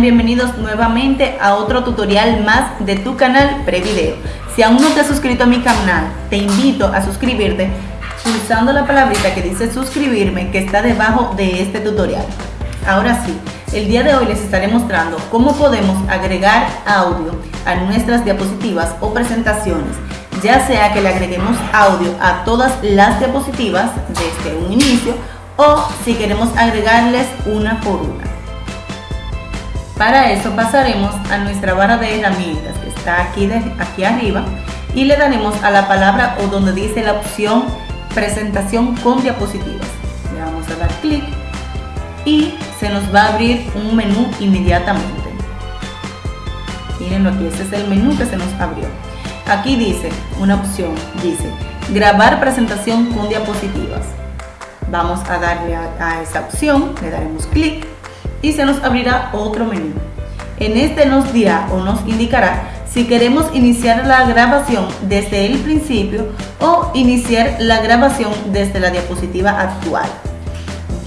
bienvenidos nuevamente a otro tutorial más de tu canal Prevideo. Si aún no te has suscrito a mi canal, te invito a suscribirte pulsando la palabrita que dice suscribirme que está debajo de este tutorial. Ahora sí, el día de hoy les estaré mostrando cómo podemos agregar audio a nuestras diapositivas o presentaciones, ya sea que le agreguemos audio a todas las diapositivas desde un inicio o si queremos agregarles una por una. Para eso pasaremos a nuestra barra de herramientas que está aquí, aquí arriba y le daremos a la palabra o donde dice la opción presentación con diapositivas. Le vamos a dar clic y se nos va a abrir un menú inmediatamente. Mírenlo aquí, este es el menú que se nos abrió. Aquí dice una opción, dice grabar presentación con diapositivas. Vamos a darle a esa opción, le daremos clic y se nos abrirá otro menú. En este nos dirá o nos indicará si queremos iniciar la grabación desde el principio o iniciar la grabación desde la diapositiva actual.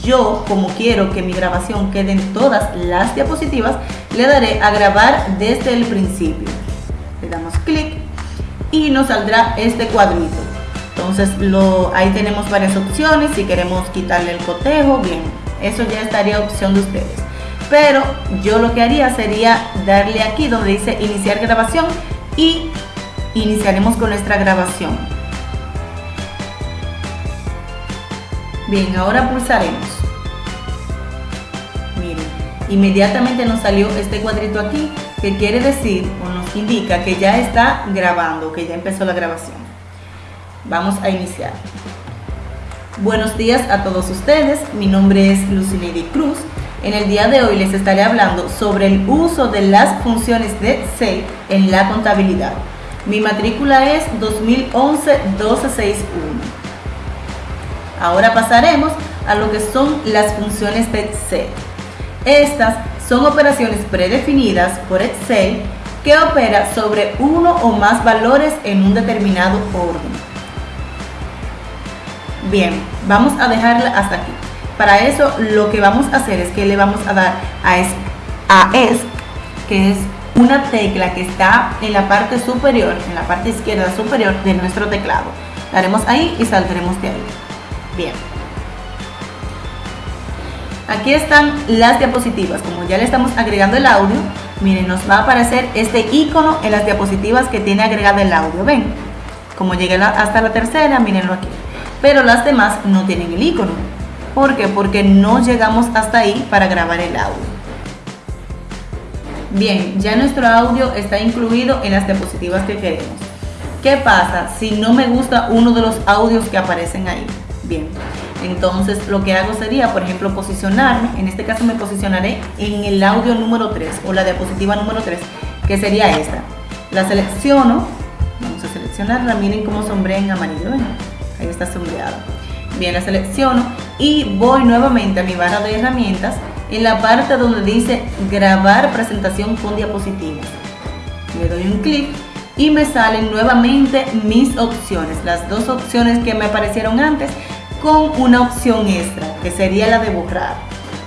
Yo, como quiero que mi grabación quede en todas las diapositivas, le daré a grabar desde el principio. Le damos clic y nos saldrá este cuadrito. Entonces ahí tenemos varias opciones, si queremos quitarle el cotejo, bien, eso ya estaría opción de ustedes pero yo lo que haría sería darle aquí donde dice iniciar grabación y iniciaremos con nuestra grabación. Bien, ahora pulsaremos. Miren, inmediatamente nos salió este cuadrito aquí que quiere decir o nos indica que ya está grabando, que ya empezó la grabación. Vamos a iniciar. Buenos días a todos ustedes, mi nombre es Lucineidi Cruz en el día de hoy les estaré hablando sobre el uso de las funciones de Excel en la contabilidad. Mi matrícula es 2011-1261. Ahora pasaremos a lo que son las funciones de Excel. Estas son operaciones predefinidas por Excel que opera sobre uno o más valores en un determinado orden. Bien, vamos a dejarla hasta aquí. Para eso lo que vamos a hacer es que le vamos a dar a es, a que es una tecla que está en la parte superior, en la parte izquierda superior de nuestro teclado. Daremos ahí y saldremos de ahí. Bien. Aquí están las diapositivas. Como ya le estamos agregando el audio, miren, nos va a aparecer este icono en las diapositivas que tiene agregado el audio. ¿Ven? Como llegué hasta la tercera, mírenlo aquí. Pero las demás no tienen el icono. ¿Por qué? Porque no llegamos hasta ahí para grabar el audio. Bien, ya nuestro audio está incluido en las diapositivas que queremos. ¿Qué pasa si no me gusta uno de los audios que aparecen ahí? Bien, entonces lo que hago sería, por ejemplo, posicionarme, en este caso me posicionaré en el audio número 3 o la diapositiva número 3, que sería esta. La selecciono, vamos a seleccionarla, miren cómo sombré en amarillo, ahí está sombreado. Bien, la selecciono y voy nuevamente a mi barra de herramientas en la parte donde dice grabar presentación con diapositivas. Le doy un clic y me salen nuevamente mis opciones, las dos opciones que me aparecieron antes con una opción extra que sería la de borrar.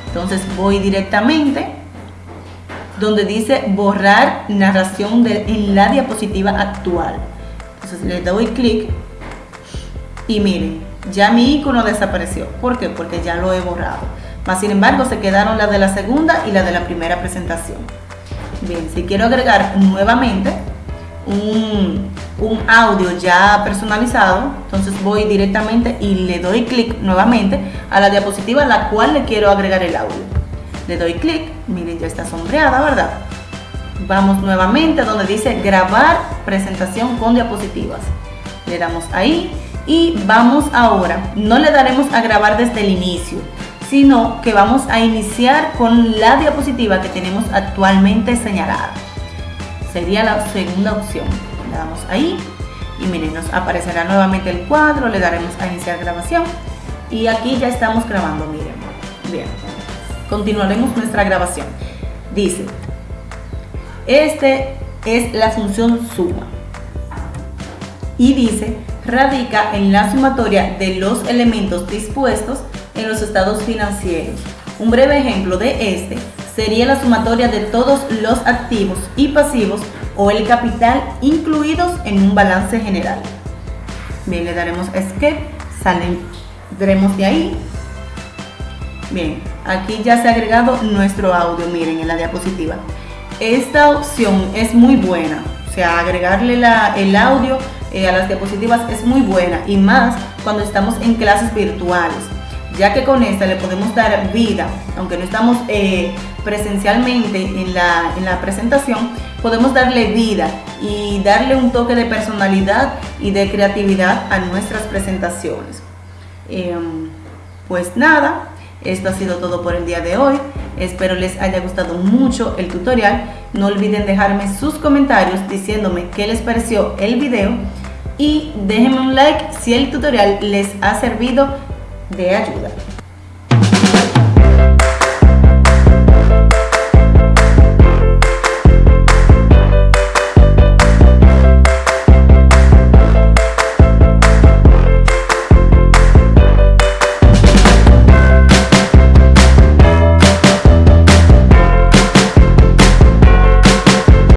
Entonces voy directamente donde dice borrar narración en la diapositiva actual. Entonces le doy clic y miren, ya mi icono desapareció. ¿Por qué? Porque ya lo he borrado. Más sin embargo, se quedaron la de la segunda y la de la primera presentación. Bien, si quiero agregar nuevamente un, un audio ya personalizado, entonces voy directamente y le doy clic nuevamente a la diapositiva a la cual le quiero agregar el audio. Le doy clic, miren ya está sombreada, ¿verdad? Vamos nuevamente donde dice grabar presentación con diapositivas. Le damos ahí y vamos ahora, no le daremos a grabar desde el inicio, sino que vamos a iniciar con la diapositiva que tenemos actualmente señalada. Sería la segunda opción. Le damos ahí y miren, nos aparecerá nuevamente el cuadro, le daremos a iniciar grabación y aquí ya estamos grabando, miren. Bien, continuaremos nuestra grabación. Dice, este es la función suma y dice radica en la sumatoria de los elementos dispuestos en los estados financieros. Un breve ejemplo de este sería la sumatoria de todos los activos y pasivos o el capital incluidos en un balance general. Bien, le daremos escape, saldremos de ahí. Bien, aquí ya se ha agregado nuestro audio, miren en la diapositiva. Esta opción es muy buena, o sea, agregarle el audio eh, a las diapositivas es muy buena y más cuando estamos en clases virtuales, ya que con esta le podemos dar vida, aunque no estamos eh, presencialmente en la, en la presentación, podemos darle vida y darle un toque de personalidad y de creatividad a nuestras presentaciones. Em, pues nada, esto ha sido todo por el día de hoy. Espero les haya gustado mucho el tutorial. No olviden dejarme sus comentarios diciéndome qué les pareció el video y déjenme un like si el tutorial les ha servido de ayuda.